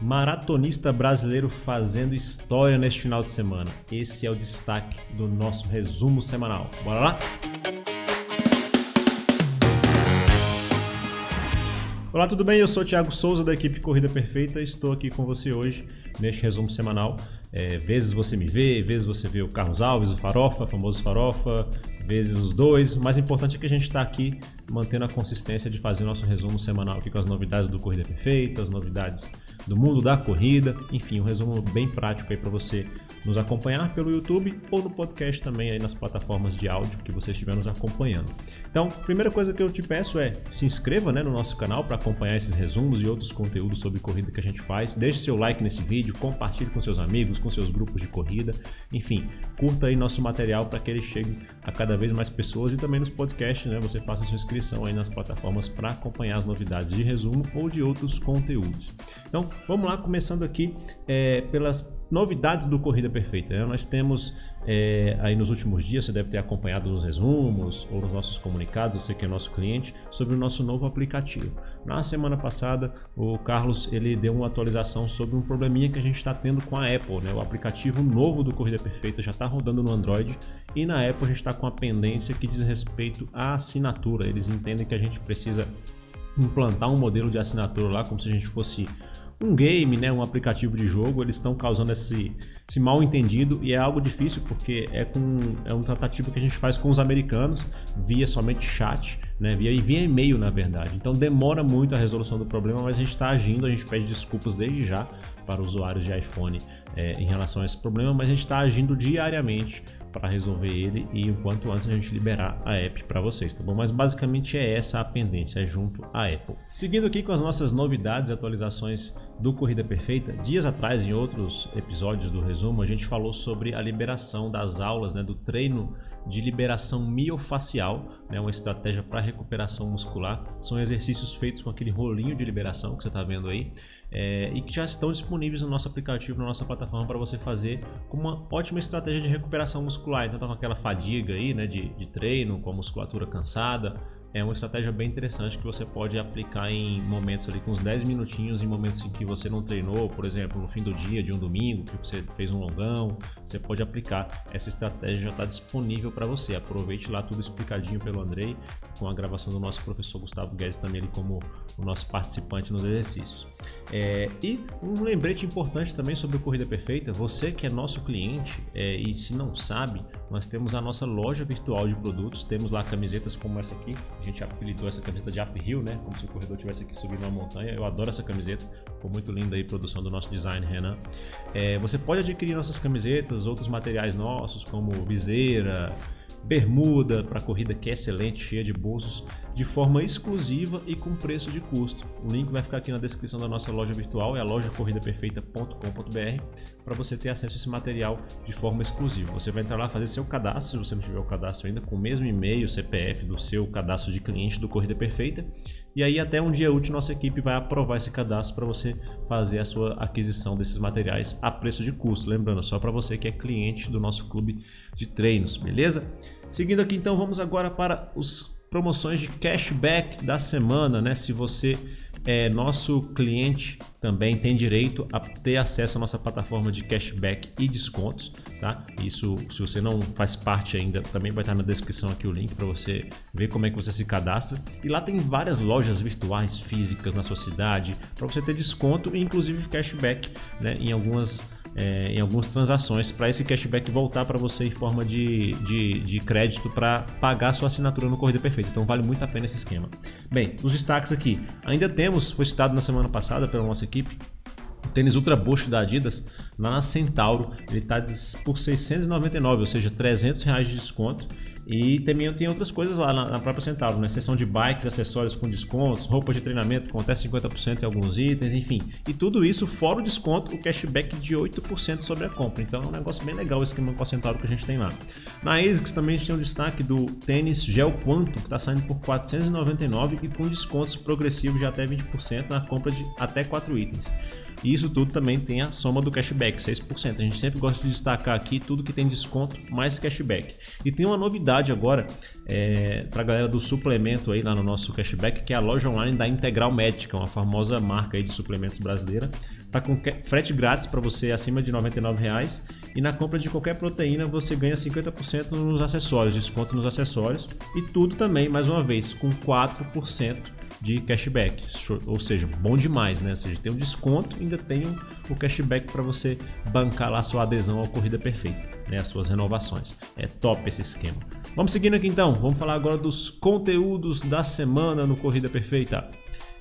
Maratonista brasileiro fazendo história neste final de semana. Esse é o destaque do nosso resumo semanal. Bora lá? Olá, tudo bem? Eu sou o Thiago Souza da equipe Corrida Perfeita. Estou aqui com você hoje neste resumo semanal. É, vezes você me vê, vezes você vê o Carlos Alves, o Farofa, o famoso Farofa, vezes os dois. O mais importante é que a gente está aqui mantendo a consistência de fazer o nosso resumo semanal aqui com as novidades do Corrida Perfeita, as novidades do mundo da corrida, enfim, um resumo bem prático aí para você nos acompanhar pelo YouTube ou no podcast também aí nas plataformas de áudio que você estiver nos acompanhando. Então, primeira coisa que eu te peço é se inscreva né, no nosso canal para acompanhar esses resumos e outros conteúdos sobre corrida que a gente faz. Deixe seu like nesse vídeo, compartilhe com seus amigos, com seus grupos de corrida, enfim, curta aí nosso material para que ele chegue a cada vez mais pessoas e também nos podcasts, né? Você faça sua inscrição aí nas plataformas para acompanhar as novidades de resumo ou de outros conteúdos. Então, vamos lá, começando aqui é, pelas novidades do Corrida Perfeita. Né? Nós temos é, aí nos últimos dias, você deve ter acompanhado nos resumos ou nos nossos comunicados, você que é nosso cliente, sobre o nosso novo aplicativo. Na semana passada, o Carlos ele deu uma atualização sobre um probleminha que a gente está tendo com a Apple. Né? O aplicativo novo do Corrida Perfeita já está rodando no Android e na Apple a gente está com a pendência que diz respeito à assinatura. Eles entendem que a gente precisa implantar um modelo de assinatura lá, como se a gente fosse um game, né, um aplicativo de jogo, eles estão causando esse, esse mal entendido e é algo difícil porque é, com, é um tratativo que a gente faz com os americanos via somente chat, né, via, via e-mail na verdade. Então demora muito a resolução do problema, mas a gente está agindo, a gente pede desculpas desde já para usuários de iPhone é, em relação a esse problema, mas a gente está agindo diariamente para resolver ele e o quanto antes a gente liberar a app para vocês, tá bom? Mas basicamente é essa a pendência, é junto à Apple. Seguindo aqui com as nossas novidades e atualizações do Corrida Perfeita, dias atrás em outros episódios do resumo a gente falou sobre a liberação das aulas, né, do treino de liberação miofacial, né, uma estratégia para recuperação muscular. São exercícios feitos com aquele rolinho de liberação que você está vendo aí é, e que já estão disponíveis no nosso aplicativo, na nossa plataforma para você fazer com uma ótima estratégia de recuperação muscular. Então, tá com aquela fadiga aí, né, de, de treino, com a musculatura cansada, é uma estratégia bem interessante que você pode aplicar em momentos ali com uns 10 minutinhos, em momentos em que você não treinou, por exemplo, no fim do dia de um domingo, que você fez um longão, você pode aplicar. Essa estratégia já está disponível para você. Aproveite lá tudo explicadinho pelo Andrei, com a gravação do nosso professor Gustavo Guedes também ali como o nosso participante nos exercícios. É, e um lembrete importante também sobre o Corrida Perfeita, você que é nosso cliente é, e se não sabe, nós temos a nossa loja virtual de produtos, temos lá camisetas como essa aqui, a gente apelidou essa camiseta de uphill, né? Como se o corredor tivesse aqui subindo uma montanha. Eu adoro essa camiseta, ficou muito linda aí, produção do nosso design, Renan. É, você pode adquirir nossas camisetas, outros materiais nossos, como viseira, bermuda para corrida que é excelente, cheia de bolsos, de forma exclusiva e com preço de custo. O link vai ficar aqui na descrição da nossa loja virtual, é a lojacorridaperfeita.com.br, para você ter acesso a esse material de forma exclusiva. Você vai entrar lá fazer seu cadastro, se você não tiver o cadastro ainda, com o mesmo e-mail, CPF do seu cadastro de cliente do Corrida Perfeita, e aí até um dia útil nossa equipe vai aprovar esse cadastro para você fazer a sua aquisição desses materiais a preço de custo. Lembrando, só para você que é cliente do nosso clube de treinos, beleza? Seguindo aqui então, vamos agora para os promoções de cashback da semana, né? Se você é nosso cliente, também tem direito a ter acesso à nossa plataforma de cashback e descontos, tá? Isso, se você não faz parte ainda, também vai estar na descrição aqui o link para você ver como é que você se cadastra. E lá tem várias lojas virtuais físicas na sua cidade para você ter desconto e inclusive cashback, né? Em algumas é, em algumas transações para esse cashback voltar para você em forma de, de, de crédito para pagar sua assinatura no Corrida Perfeita. Então vale muito a pena esse esquema. Bem, os destaques aqui. Ainda temos, foi citado na semana passada pela nossa equipe, o tênis Ultra Boost da Adidas lá na Centauro. Ele está por 699, ou seja, 300 reais de desconto. E também tem outras coisas lá na, própria Centauro, né? Seção de bikes, acessórios com descontos, roupas de treinamento com até 50% em alguns itens, enfim. E tudo isso fora o desconto, o cashback de 8% sobre a compra. Então é um negócio bem legal esse esquema com a Centauro que a gente tem lá. Na ASICS também a gente tem um destaque do tênis Gel Quanto, que está saindo por 499 e com descontos progressivos de até 20% na compra de até 4 itens. E isso tudo também tem a soma do cashback, 6%. A gente sempre gosta de destacar aqui tudo que tem desconto mais cashback. E tem uma novidade agora é, para a galera do suplemento aí lá no nosso cashback, que é a loja online da Integral Médica, uma famosa marca aí de suplementos brasileira. Tá com frete grátis para você acima de R$ 99,00 e na compra de qualquer proteína você ganha 50% nos acessórios, desconto nos acessórios e tudo também, mais uma vez, com 4% de cashback, ou seja, bom demais, né? Ou seja, tem um desconto ainda tem o cashback para você bancar lá sua adesão ao Corrida Perfeita, né? As suas renovações. É top esse esquema. Vamos seguindo aqui então, vamos falar agora dos conteúdos da semana no Corrida Perfeita.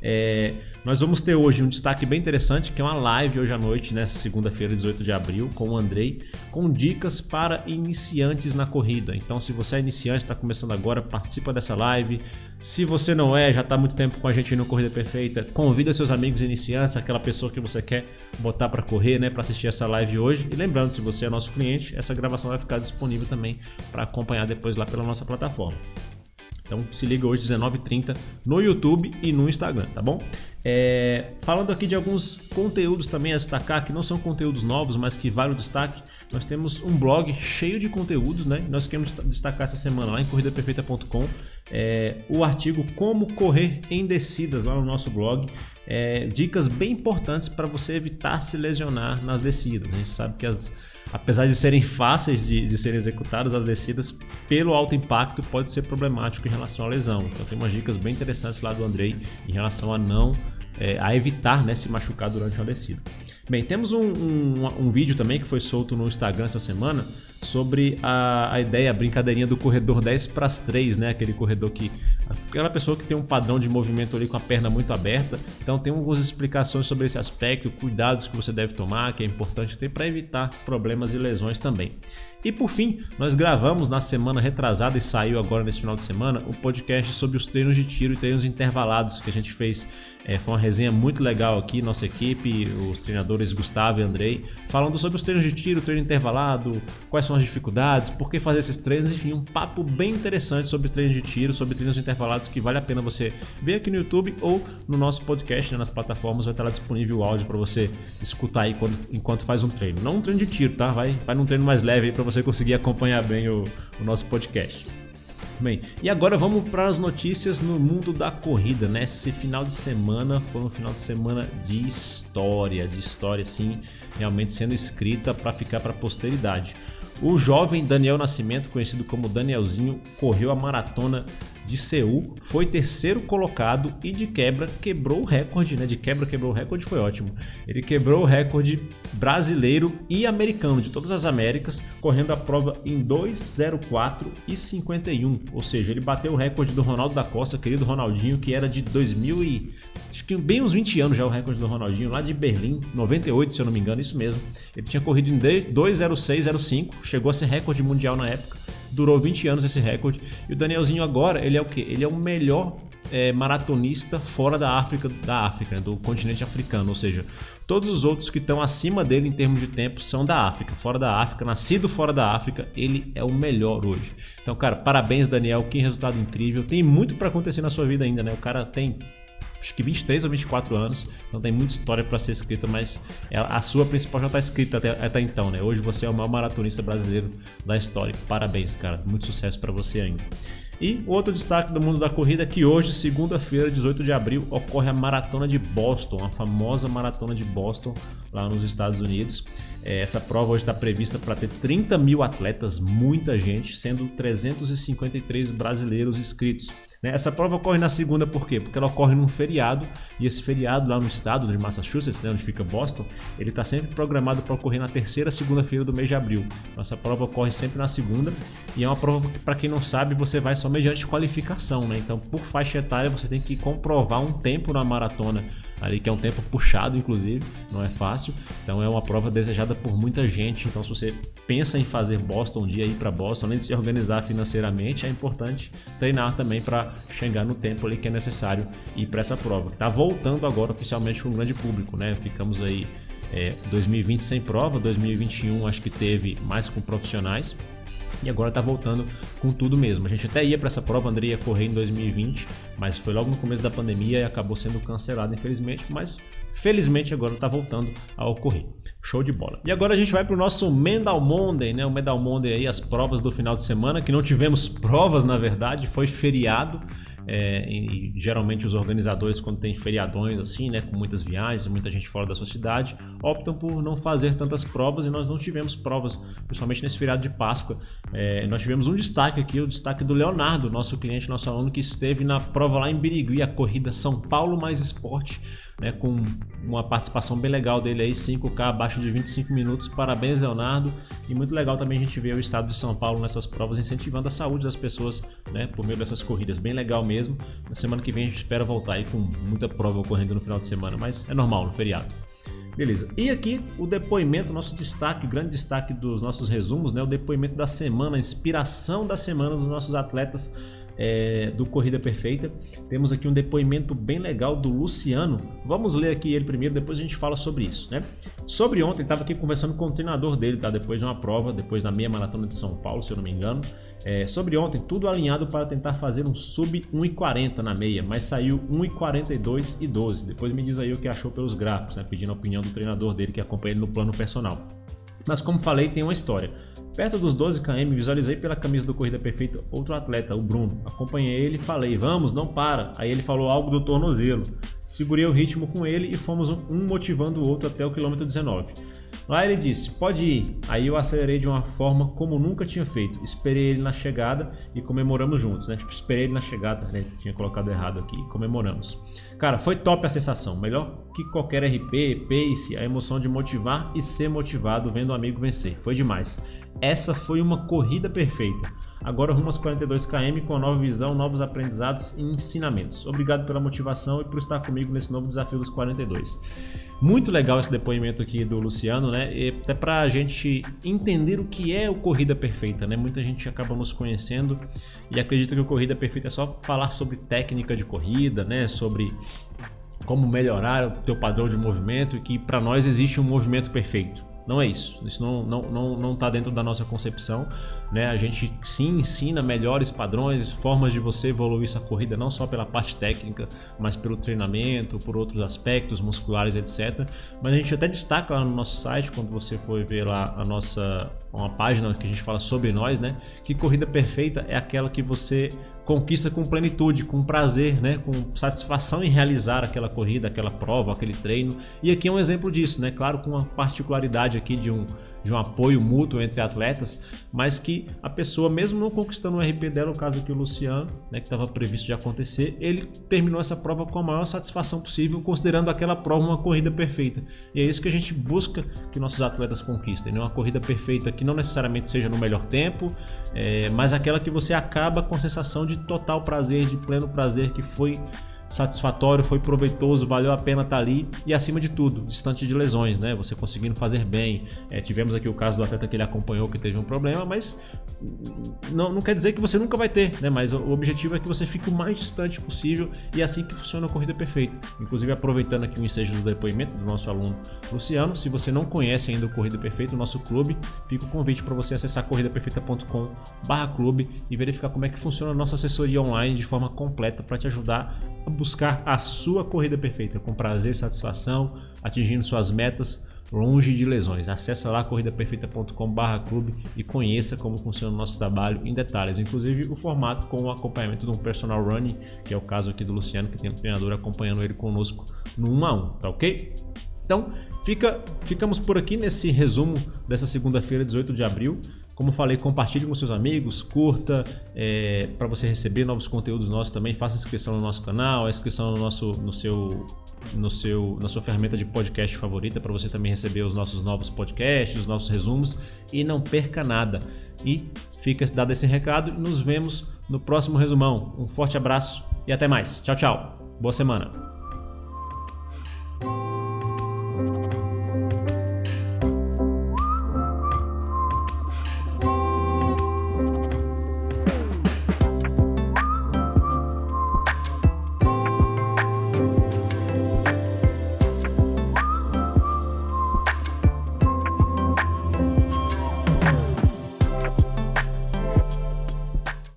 É, nós vamos ter hoje um destaque bem interessante, que é uma live hoje à noite, nessa né, segunda-feira, 18 de abril, com o Andrei, com dicas para iniciantes na corrida. Então, se você é iniciante, está começando agora, participa dessa live. Se você não é, já está muito tempo com a gente no Corrida Perfeita, convida seus amigos iniciantes, aquela pessoa que você quer botar para correr, né, para assistir essa live hoje. E lembrando, se você é nosso cliente, essa gravação vai ficar disponível também para acompanhar depois lá pela nossa plataforma. Então se liga hoje 19h30 no YouTube e no Instagram, tá bom? É, falando aqui de alguns conteúdos também a destacar, que não são conteúdos novos, mas que valem o destaque, nós temos um blog cheio de conteúdos, né? Nós queremos destacar essa semana lá em corridaperfeita.com é, o artigo Como Correr em Descidas lá no nosso blog. É, dicas bem importantes para você evitar se lesionar nas descidas. A gente sabe que as apesar de serem fáceis de, de serem executadas, as descidas, pelo alto impacto, pode ser problemático em relação à lesão. Então tem umas dicas bem interessantes lá do Andrei em relação a não é, a evitar né, se machucar durante uma descida. Bem, temos um, um, um, vídeo também que foi solto no Instagram essa semana sobre a, a ideia, a brincadeirinha do corredor 10 para as 3, né? Aquele corredor que. Aquela pessoa que tem um padrão de movimento ali com a perna muito aberta. Então tem algumas explicações sobre esse aspecto, cuidados que você deve tomar, que é importante ter para evitar problemas e lesões também. E por fim, nós gravamos na semana retrasada e saiu agora nesse final de semana o um podcast sobre os treinos de tiro e treinos intervalados que a gente fez. É, foi uma resenha muito legal aqui, nossa equipe, os treinadores Gustavo e Andrei, falando sobre os treinos de tiro, treino intervalado, quais são as dificuldades, por que fazer esses treinos, enfim, um papo bem interessante sobre treino de tiro, sobre treinos intervalados que vale a pena você ver aqui no YouTube ou no nosso podcast, né, nas plataformas, vai estar lá disponível o áudio para você escutar aí quando, enquanto faz um treino. Não um treino de tiro, tá? Vai, vai num treino mais leve aí para você conseguir acompanhar bem o, o nosso podcast. Bem, e agora vamos para as notícias no mundo da corrida, né? Esse final de semana foi um final de semana de história, de história assim, realmente sendo escrita para ficar para a posteridade. O jovem Daniel Nascimento, conhecido como Danielzinho, correu a maratona de Seul, foi terceiro colocado e de quebra quebrou o recorde, né? De quebra quebrou o recorde, foi ótimo. Ele quebrou o recorde brasileiro e americano de todas as Américas, correndo a prova em 2:04 e 51, ou seja, ele bateu o recorde do Ronaldo da Costa, querido Ronaldinho, que era de 2000 e acho que bem uns 20 anos já o recorde do Ronaldinho, lá de Berlim, 98, se eu não me engano, isso mesmo. Ele tinha corrido em 2:06:05, chegou a ser recorde mundial na época durou 20 anos esse recorde. E o Danielzinho agora, ele é o que? Ele é o melhor é, maratonista fora da África, da África, né? do continente africano, ou seja, todos os outros que estão acima dele em termos de tempo são da África, fora da África, nascido fora da África, ele é o melhor hoje. Então, cara, parabéns Daniel, que resultado incrível. Tem muito para acontecer na sua vida ainda, né? O cara tem acho que 23 ou 24 anos, então tem muita história para ser escrita, mas a sua principal já está escrita até, até, então, né? Hoje você é o maior maratonista brasileiro da história. Parabéns, cara. Muito sucesso para você ainda. E outro destaque do mundo da corrida é que hoje, segunda-feira, 18 de abril, ocorre a Maratona de Boston, a famosa Maratona de Boston, lá nos Estados Unidos. É, essa prova hoje está prevista para ter 30 mil atletas, muita gente, sendo 353 brasileiros inscritos. Né? Essa prova ocorre na segunda por quê? Porque ela ocorre num feriado e esse feriado lá no estado de Massachusetts, né, onde fica Boston, ele está sempre programado para ocorrer na terceira segunda-feira do mês de abril. Então, essa prova ocorre sempre na segunda e é uma prova que, para quem não sabe, você vai só mediante qualificação. Né? Então, por faixa etária, você tem que comprovar um tempo na maratona ali que é um tempo puxado, inclusive, não é fácil. Então é uma prova desejada por muita gente. Então se você pensa em fazer Boston um dia ir para Boston, além de se organizar financeiramente, é importante treinar também para chegar no tempo ali que é necessário ir para essa prova. Está voltando agora oficialmente com o grande público, né? Ficamos aí é, 2020 sem prova, 2021 acho que teve mais com profissionais. E agora tá voltando com tudo mesmo. A gente até ia para essa prova, André ia correr em 2020, mas foi logo no começo da pandemia e acabou sendo cancelado, infelizmente. Mas felizmente agora está voltando a ocorrer. Show de bola. E agora a gente vai para o nosso Mendal Monday, né? O Mendal Monday aí, as provas do final de semana, que não tivemos provas na verdade, foi feriado. É, e, geralmente os organizadores, quando tem feriadões assim, né, com muitas viagens, muita gente fora da sua cidade, optam por não fazer tantas provas e nós não tivemos provas, principalmente nesse feriado de Páscoa. É, nós tivemos um destaque aqui, o destaque do Leonardo, nosso cliente, nosso aluno, que esteve na prova lá em Birigui, a corrida São Paulo mais Esporte né, com uma participação bem legal dele aí, 5K abaixo de 25 minutos. Parabéns, Leonardo. E muito legal também a gente ver o estado de São Paulo nessas provas incentivando a saúde das pessoas, né, por meio dessas corridas. Bem legal mesmo. Na semana que vem a gente espera voltar aí com muita prova ocorrendo no final de semana, mas é normal no feriado. Beleza. E aqui o depoimento, nosso destaque, grande destaque dos nossos resumos, né? O depoimento da semana, a inspiração da semana dos nossos atletas é, do Corrida Perfeita. Temos aqui um depoimento bem legal do Luciano. Vamos ler aqui ele primeiro, depois a gente fala sobre isso, né? Sobre ontem, estava aqui conversando com o treinador dele, tá? Depois de uma prova, depois da meia maratona de São Paulo, se eu não me engano. É, sobre ontem, tudo alinhado para tentar fazer um sub 1,40 na meia, mas saiu 1,42 e 12. Depois me diz aí o que achou pelos gráficos, né? Pedindo a opinião do treinador dele que acompanha ele no plano personal. Mas como falei, tem uma história. Perto dos 12 km, visualizei pela camisa do Corrida Perfeita outro atleta, o Bruno. Acompanhei ele e falei, vamos, não para. Aí ele falou algo do tornozelo. Segurei o ritmo com ele e fomos um motivando o outro até o quilômetro 19. Lá ele disse, pode ir. Aí eu acelerei de uma forma como nunca tinha feito. Esperei ele na chegada e comemoramos juntos, né? Tipo, esperei ele na chegada, né? Tinha colocado errado aqui, comemoramos. Cara, foi top a sensação. Melhor que qualquer RP, pace, a emoção de motivar e ser motivado vendo o amigo vencer. Foi demais. Essa foi uma corrida perfeita. Agora rumo aos 42 km com a nova visão, novos aprendizados e ensinamentos. Obrigado pela motivação e por estar comigo nesse novo desafio dos 42. Muito legal esse depoimento aqui do Luciano, né? E até para a gente entender o que é o Corrida Perfeita, né? Muita gente acaba nos conhecendo e acredita que o Corrida Perfeita é só falar sobre técnica de corrida, né? Sobre como melhorar o teu padrão de movimento e que para nós existe um movimento perfeito. Não é isso. Isso não está não, não, não tá dentro da nossa concepção. Né? A gente sim ensina melhores padrões, formas de você evoluir essa corrida, não só pela parte técnica, mas pelo treinamento, por outros aspectos musculares, etc. Mas a gente até destaca lá no nosso site, quando você for ver lá a nossa uma página que a gente fala sobre nós, né? Que corrida perfeita é aquela que você conquista com plenitude, com prazer, né? com satisfação em realizar aquela corrida, aquela prova, aquele treino. E aqui é um exemplo disso, né? claro, com uma particularidade aqui de um, de um apoio mútuo entre atletas, mas que a pessoa, mesmo não conquistando o RP dela, no caso aqui o Luciano, né, que estava previsto de acontecer, ele terminou essa prova com a maior satisfação possível, considerando aquela prova uma corrida perfeita. E é isso que a gente busca que nossos atletas conquistem, né? uma corrida perfeita que não necessariamente seja no melhor tempo, é, mas aquela que você acaba com a sensação de total prazer, de pleno prazer que foi satisfatório, foi proveitoso, valeu a pena estar tá ali e acima de tudo, distante de lesões, né? Você conseguindo fazer bem. É, tivemos aqui o caso do atleta que ele acompanhou que teve um problema, mas não, não quer dizer que você nunca vai ter, né? Mas o objetivo é que você fique o mais distante possível e é assim que funciona a corrida perfeita. Inclusive aproveitando aqui o ensejo do depoimento do nosso aluno Luciano, se você não conhece ainda o Corrida Perfeita, o nosso clube, fica o convite para você acessar corridaperfeita.com/clube e verificar como é que funciona a nossa assessoria online de forma completa para te ajudar a buscar a sua corrida perfeita com prazer e satisfação, atingindo suas metas longe de lesões. Acesse lá corridaperfeita.com/clube e conheça como funciona o nosso trabalho em detalhes, inclusive o formato com o acompanhamento de um personal running, que é o caso aqui do Luciano, que tem um treinador acompanhando ele conosco no 1 a 1, tá OK? Então, fica, ficamos por aqui nesse resumo dessa segunda-feira, 18 de abril. Como falei, compartilhe com seus amigos, curta é, para você receber novos conteúdos nossos também. Faça inscrição no nosso canal, inscrição no nosso, no seu, no seu, na sua ferramenta de podcast favorita para você também receber os nossos novos podcasts, os nossos resumos e não perca nada. E fica dado esse recado nos vemos no próximo resumão. Um forte abraço e até mais. Tchau, tchau. Boa semana.